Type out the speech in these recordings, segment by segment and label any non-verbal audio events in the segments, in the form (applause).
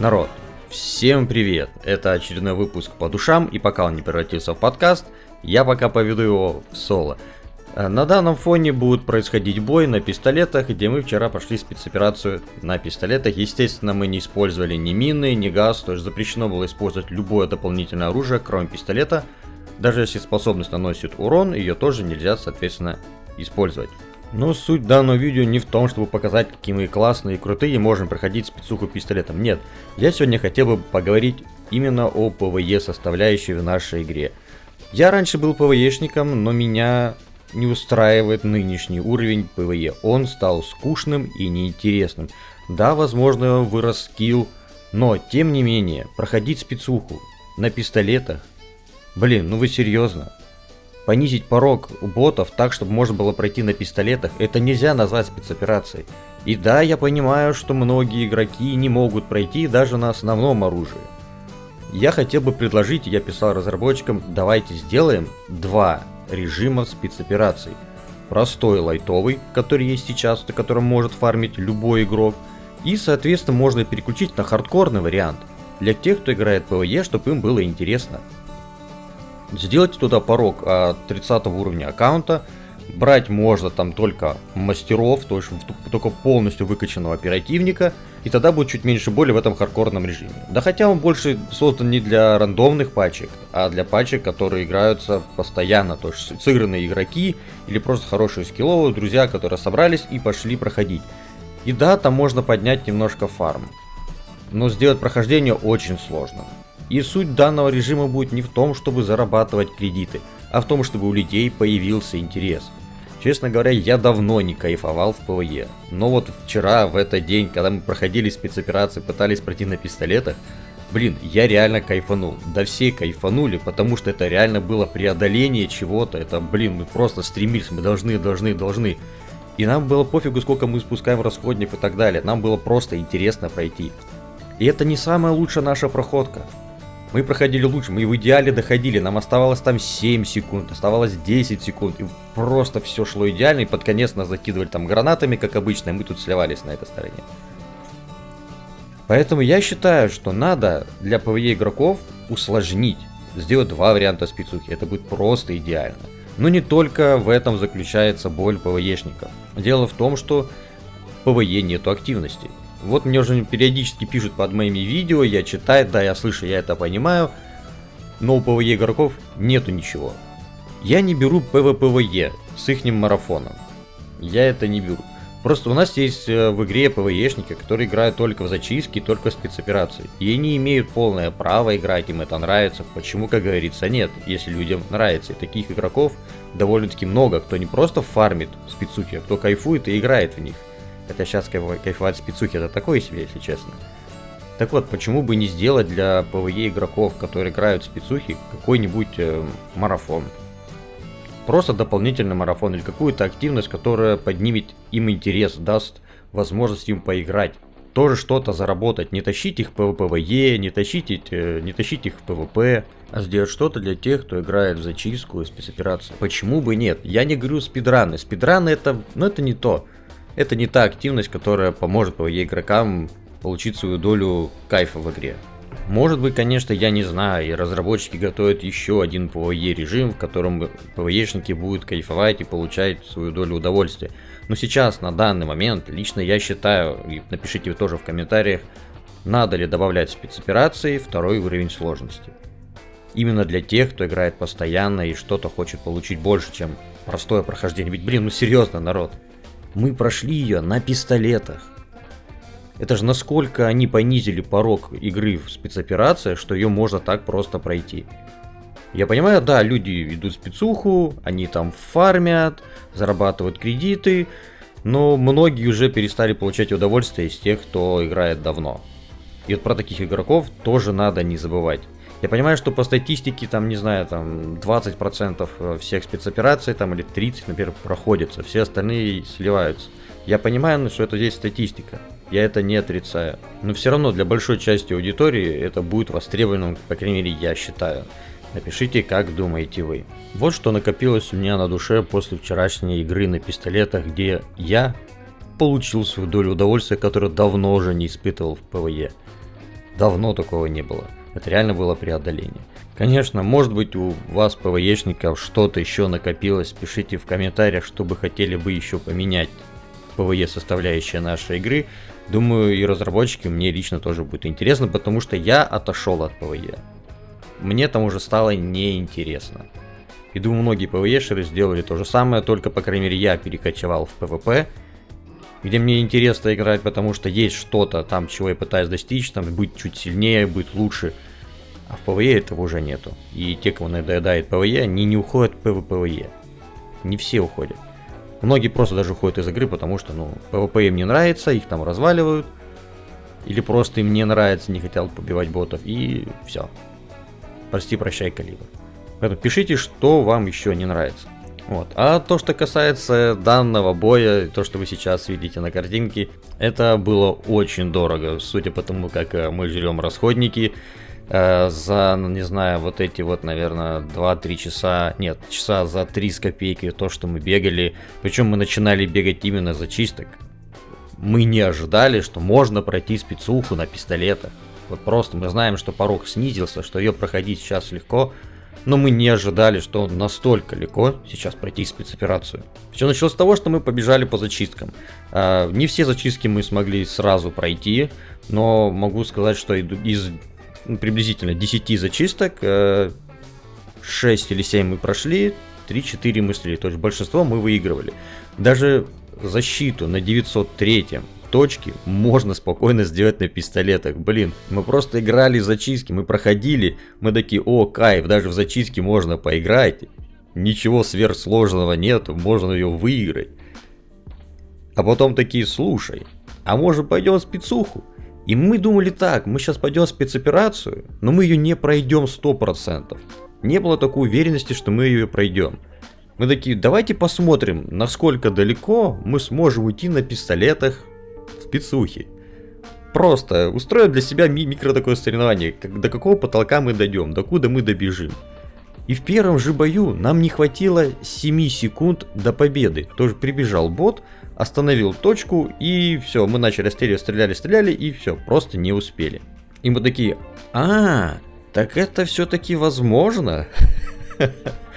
Народ, всем привет! Это очередной выпуск по душам, и пока он не превратился в подкаст, я пока поведу его в соло. Э, на данном фоне будет происходить бой на пистолетах, где мы вчера прошли спецоперацию на пистолетах. Естественно, мы не использовали ни мины, ни газ, то есть запрещено было использовать любое дополнительное оружие, кроме пистолета. Даже если способность наносит урон, ее тоже нельзя, соответственно, использовать. Но суть данного видео не в том, чтобы показать, какие мы классные и крутые можем проходить спецуху пистолетом. Нет, я сегодня хотел бы поговорить именно о PvE составляющей в нашей игре. Я раньше был PvE шником, но меня не устраивает нынешний уровень PvE. Он стал скучным и неинтересным. Да, возможно, вырос skill, но тем не менее, проходить спецуху на пистолетах, блин, ну вы серьезно? Понизить порог ботов так, чтобы можно было пройти на пистолетах, это нельзя назвать спецоперацией. И да, я понимаю, что многие игроки не могут пройти даже на основном оружии. Я хотел бы предложить, я писал разработчикам, давайте сделаем два режима спецопераций. Простой лайтовый, который есть сейчас, на котором может фармить любой игрок. И, соответственно, можно переключить на хардкорный вариант. Для тех, кто играет PvE, чтобы им было интересно. Сделайте туда порог от 30 уровня аккаунта. Брать можно там только мастеров, то есть только полностью выкачанного оперативника. И тогда будет чуть меньше боли в этом хардкорном режиме. Да хотя он больше создан не для рандомных пачек, а для пачек, которые играются постоянно. То есть сыгранные игроки или просто хорошие скилловые друзья, которые собрались и пошли проходить. И да, там можно поднять немножко фарм. Но сделать прохождение очень сложно. И суть данного режима будет не в том, чтобы зарабатывать кредиты, а в том, чтобы у людей появился интерес. Честно говоря, я давно не кайфовал в PvE. Но вот вчера, в этот день, когда мы проходили спецоперации, пытались пройти на пистолетах, блин, я реально кайфанул. Да все кайфанули, потому что это реально было преодоление чего-то. Это, блин, мы просто стремились, мы должны, должны, должны. И нам было пофигу, сколько мы спускаем расходников и так далее. Нам было просто интересно пройти. И это не самая лучшая наша проходка. Мы проходили лучше, мы в идеале доходили, нам оставалось там 7 секунд, оставалось 10 секунд, и просто все шло идеально, и под конец нас закидывали там гранатами, как обычно, и мы тут сливались на этой стороне. Поэтому я считаю, что надо для PvE игроков усложнить, сделать два варианта спецухи, это будет просто идеально. Но не только в этом заключается боль PvE шников. Дело в том, что PvE нету активности. Вот мне уже периодически пишут под моими видео, я читаю, да, я слышу, я это понимаю. Но у PvE игроков нету ничего. Я не беру PvPvE с ихним марафоном. Я это не беру. Просто у нас есть э, в игре PvE шники, которые играют только в зачистки, только в спецоперации. И они имеют полное право играть, им это нравится. Почему, как говорится, нет, если людям нравится. И таких игроков довольно-таки много, кто не просто фармит спецухи, а кто кайфует и играет в них. Хотя сейчас кайфовать спецухи это такое себе, если честно. Так вот, почему бы не сделать для PvE игроков, которые играют в спецухи, какой-нибудь э, марафон? Просто дополнительный марафон или какую-то активность, которая поднимет им интерес, даст возможность им поиграть. Тоже что-то заработать, не тащить их в PvPvE, не тащить, э, не тащить их в PvP, а сделать что-то для тех, кто играет в зачистку и спецоперацию. Почему бы нет? Я не говорю спидраны, спидраны это, ну это не то это не та активность, которая поможет PvE игрокам получить свою долю кайфа в игре. Может быть, конечно, я не знаю, и разработчики готовят еще один PvE режим, в котором PvE-шники будут кайфовать и получать свою долю удовольствия. Но сейчас, на данный момент, лично я считаю, и напишите тоже в комментариях, надо ли добавлять спецоперации второй уровень сложности. Именно для тех, кто играет постоянно и что-то хочет получить больше, чем простое прохождение. Ведь, блин, ну серьезно, народ. Мы прошли ее на пистолетах. Это же насколько они понизили порог игры в спецоперациях, что ее можно так просто пройти. Я понимаю, да, люди идут в спецуху, они там фармят, зарабатывают кредиты, но многие уже перестали получать удовольствие из тех, кто играет давно. И вот про таких игроков тоже надо не забывать. Я понимаю, что по статистике, там, не знаю, там 20% э, всех спецопераций, там, или 30, например, проходятся, все остальные сливаются. Я понимаю, ну, что это здесь статистика, я это не отрицаю. Но все равно для большой части аудитории это будет востребованным, по крайней мере, я считаю. Напишите, как думаете вы. Вот что накопилось у меня на душе после вчерашней игры на пистолетах, где я получил свою долю удовольствия, которую давно уже не испытывал в PvE. Давно такого не было. Это реально было преодоление. Конечно, может быть у вас, PvE шников, что-то еще накопилось. Пишите в комментариях, что бы хотели бы еще поменять PvE составляющая нашей игры. Думаю, и разработчики мне лично тоже будет интересно, потому что я отошел от PvE. Мне там уже стало неинтересно. И думаю, многие PvE шеры сделали то же самое, только, по крайней мере, я перекочевал в PvP, где мне интересно играть, потому что есть что-то там, чего я пытаюсь достичь, там, быть чуть сильнее, быть лучше – а в PvE этого уже нету. И те, кого надоедает PvE, они не уходят в PvPvE. Не все уходят. Многие просто даже уходят из игры, потому что, ну, PvP им не нравится, их там разваливают. Или просто им не нравится, не хотят побивать ботов, и все. Прости, прощай, Калибр. Поэтому пишите, что вам еще не нравится. Вот. А то, что касается данного боя, то, что вы сейчас видите на картинке, это было очень дорого, судя по тому, как э, мы жрем расходники. Э, за, ну, не знаю, вот эти вот, наверное, 2-3 часа, нет, часа за 3 с копейкой, то, что мы бегали. Причем мы начинали бегать именно за чисток. Мы не ожидали, что можно пройти спецуху на пистолетах. Вот просто мы знаем, что порог снизился, что ее проходить сейчас легко, но мы не ожидали, что настолько легко сейчас пройти спецоперацию. Все началось с того, что мы побежали по зачисткам. Э, не все зачистки мы смогли сразу пройти, но могу сказать, что из ну, приблизительно 10 зачисток, 6 э, или 7 мы прошли, 3-4 мы слили, то есть большинство мы выигрывали. Даже защиту на 903 точке можно спокойно сделать на пистолетах. Блин, мы просто играли в зачистки, мы проходили, мы такие, о, кайф, даже в зачистке можно поиграть. Ничего сверхсложного нет, можно ее выиграть. А потом такие, слушай, а может пойдем в спецуху? И мы думали так, мы сейчас пойдем в спецоперацию, но мы ее не пройдем 100%. Не было такой уверенности, что мы ее пройдем. Мы такие, давайте посмотрим, насколько далеко мы сможем уйти на пистолетах в спецухе. Просто устроим для себя ми микро такое соревнование, как, до какого потолка мы дойдем, до куда мы добежим. И в первом же бою нам не хватило 7 секунд до победы. Тоже прибежал бот, остановил точку, и все, мы начали стреляли, стреляли, стреляли, и все, просто не успели. И мы такие, а, так это все-таки возможно? (laughs)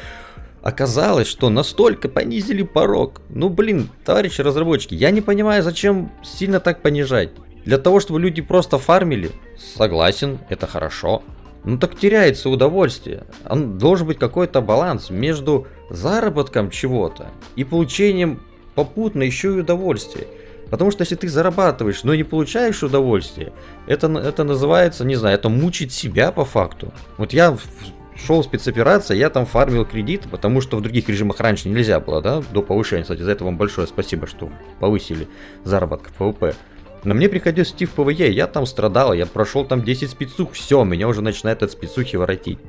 Оказалось, что настолько понизили порог. Ну блин, товарищи разработчики, я не понимаю, зачем сильно так понижать. Для того, чтобы люди просто фармили, согласен, это хорошо. Ну так теряется удовольствие. Он должен быть какой-то баланс между заработком чего-то и получением попутно еще и удовольствие. Потому что если ты зарабатываешь, но не получаешь удовольствие, это, это называется, не знаю, это мучить себя по факту. Вот я шел спецоперация, я там фармил кредит, потому что в других режимах раньше нельзя было, да, до повышения. Кстати, за это вам большое спасибо, что повысили заработок в PvP. Но мне приходилось идти в PvE, я там страдал, я прошел там 10 спецух, все, меня уже начинает от спецухи воротить.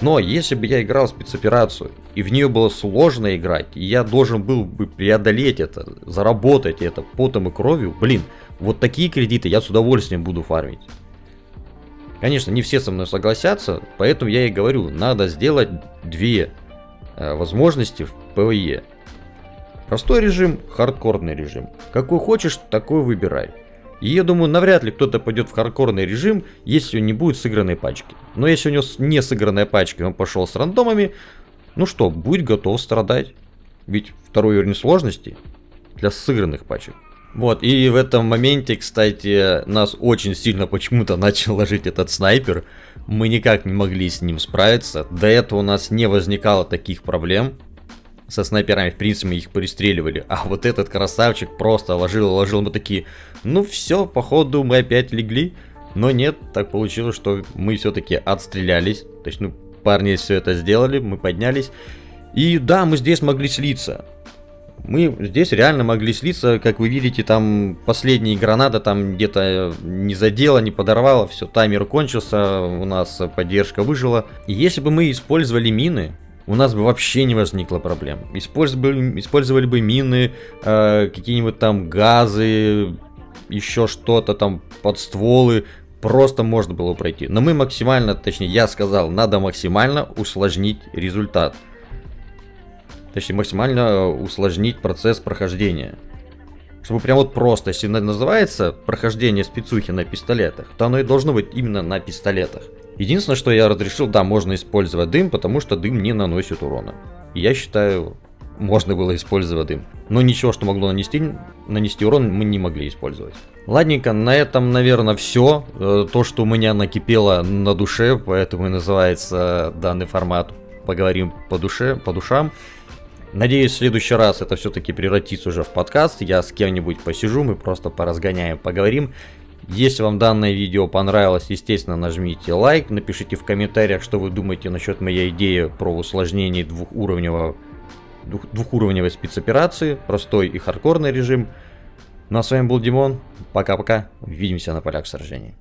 Но если бы я играл спецоперацию, и в нее было сложно играть, и я должен был бы преодолеть это, заработать это потом и кровью, блин, вот такие кредиты я с удовольствием буду фармить. Конечно, не все со мной согласятся, поэтому я и говорю, надо сделать две э, возможности в PvE. Простой режим, хардкорный режим. Какой хочешь, такой выбирай. И я думаю, навряд ли кто-то пойдет в хардкорный режим, если он не будет сыгранной пачки. Но если у него не сыгранная пачка, и он пошел с рандомами, ну что, будет готов страдать. Ведь второй уровень сложности для сыгранных пачек. Вот, и в этом моменте, кстати, нас очень сильно почему-то (laughs) начал ложить этот снайпер. Мы никак не могли с ним справиться. До этого у нас не возникало таких проблем со снайперами, в принципе, мы их пристреливали. А вот этот красавчик просто ложил, ложил. Мы такие, ну все, походу мы опять легли. Но нет, так получилось, что мы все-таки отстрелялись. То есть, ну, парни все это сделали, мы поднялись. И да, мы здесь могли слиться. Мы здесь реально могли слиться, как вы видите, там последняя граната там где-то не задела, не подорвала, все, таймер кончился, у нас поддержка выжила. И если бы мы использовали мины, у нас бы вообще не возникло проблем. Использовали, использовали бы мины, э, какие-нибудь там газы, еще что-то там, подстволы, просто можно было пройти. Но мы максимально, точнее я сказал, надо максимально усложнить результат. Точнее максимально усложнить процесс прохождения. чтобы прям вот просто, если называется прохождение спецухи на пистолетах, то оно и должно быть именно на пистолетах. Единственное, что я разрешил, да, можно использовать дым, потому что дым не наносит урона. Я считаю, можно было использовать дым. Но ничего, что могло нанести, нанести урон, мы не могли использовать. Ладненько, на этом, наверное, все. Э, то, что у меня накипело на душе, поэтому и называется данный формат «Поговорим по душе, по душам». Надеюсь, в следующий раз это все-таки превратится уже в подкаст. Я с кем-нибудь посижу, мы просто поразгоняем, поговорим. Если вам данное видео понравилось, естественно, нажмите лайк, напишите в комментариях, что вы думаете насчет моей идеи про усложнение двухуровневого двух, двухуровневой спецоперации, простой и хардкорный режим. Ну а с вами был Димон, пока-пока, увидимся на полях сражений.